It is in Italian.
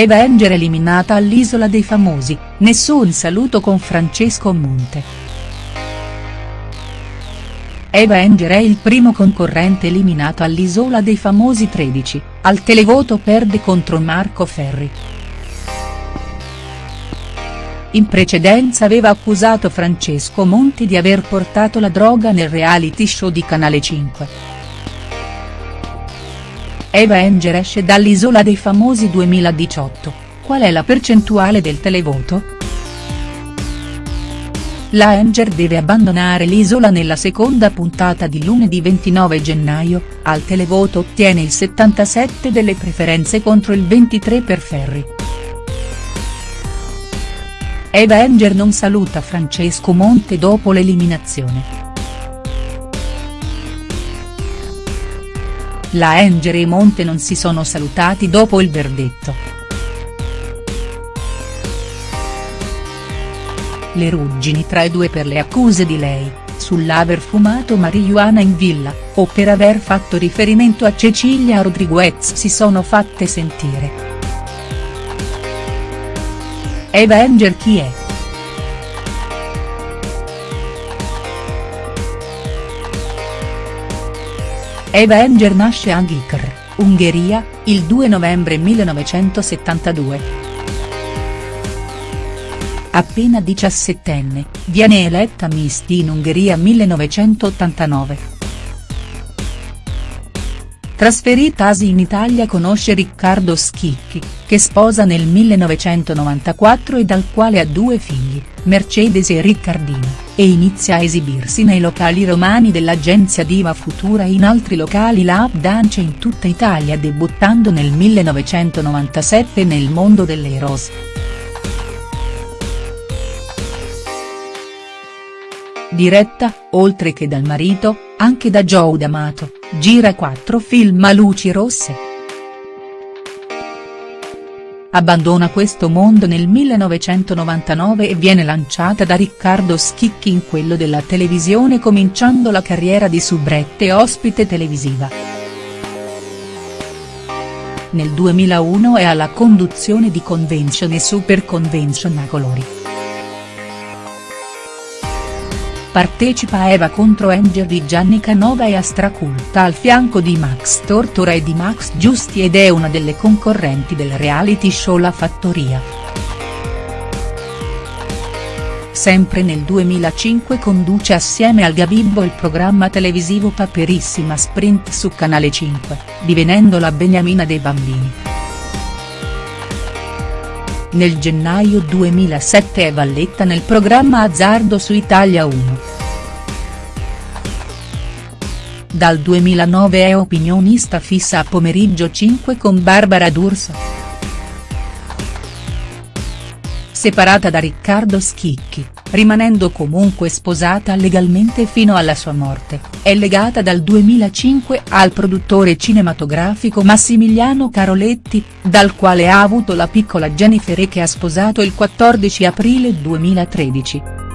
Eva Enger eliminata all'Isola dei Famosi, nessun saluto con Francesco Monte. Eva Enger è il primo concorrente eliminato all'Isola dei Famosi 13, al televoto perde contro Marco Ferri. In precedenza aveva accusato Francesco Monti di aver portato la droga nel reality show di Canale 5. Eva Enger esce dall'Isola dei Famosi 2018, qual è la percentuale del televoto?. La Enger deve abbandonare l'isola nella seconda puntata di lunedì 29 gennaio, al televoto ottiene il 77 delle preferenze contro il 23 per Ferri. Eva Enger non saluta Francesco Monte dopo l'eliminazione. La Enger e Monte non si sono salutati dopo il verdetto. Le ruggini tra i due per le accuse di lei, sull'aver fumato marijuana in villa, o per aver fatto riferimento a Cecilia Rodriguez si sono fatte sentire. Eva Enger chi è?. Eva Enger nasce a Ghikr, Ungheria, il 2 novembre 1972. Appena diciassettenne, viene eletta Miss in Ungheria 1989. Trasferitasi in Italia conosce Riccardo Schicchi, che sposa nel 1994 e dal quale ha due figli, Mercedes e Riccardino, e inizia a esibirsi nei locali romani dell'agenzia Diva Futura e in altri locali lap dance in tutta Italia debuttando nel 1997 nel mondo delle rose. Diretta, oltre che dal marito, anche da Joe D'Amato, gira quattro film a luci rosse. Abbandona questo mondo nel 1999 e viene lanciata da Riccardo Schicchi in quello della televisione cominciando la carriera di subrette ospite televisiva. Nel 2001 è alla conduzione di Convention e Super Convention a colori. Partecipa a Eva contro Angel di Gianni Canova e a Straculta al fianco di Max Tortora e di Max Giusti ed è una delle concorrenti del reality show La Fattoria. Sempre nel 2005 conduce assieme al Gabibbo il programma televisivo Paperissima Sprint su Canale 5, divenendo la beniamina dei bambini. Nel gennaio 2007 è Valletta nel programma Azzardo su Italia 1. Dal 2009 è opinionista fissa a Pomeriggio 5 con Barbara D'Urso. Separata da Riccardo Schicchi, rimanendo comunque sposata legalmente fino alla sua morte, è legata dal 2005 al produttore cinematografico Massimiliano Caroletti, dal quale ha avuto la piccola Jennifer che ha sposato il 14 aprile 2013.